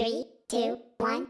Three, two, one.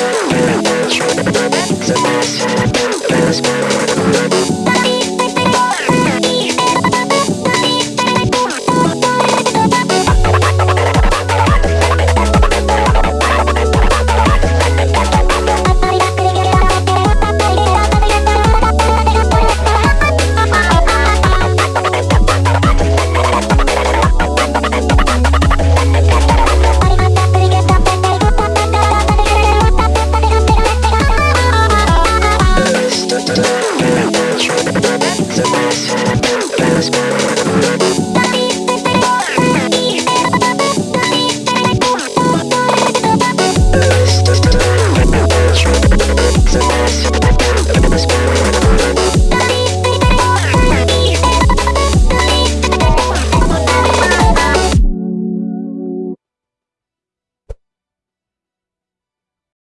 Yeah.